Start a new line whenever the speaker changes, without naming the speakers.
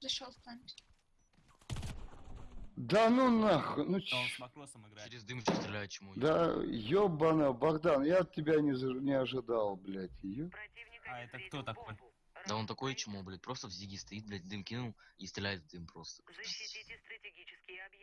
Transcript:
Зашел в память.
Да ну нахуй, ну
Да, он
ч...
с макросом играет.
Через дым стреляет чему.
Да ёбана, Богдан, я от тебя не, не ожидал, блядь. Ё...
А это кто такой?
Да он такой чему, блядь, просто в зиге стоит, блядь, дым кинул и стреляет в дым просто.
Защитите стратегические объекты.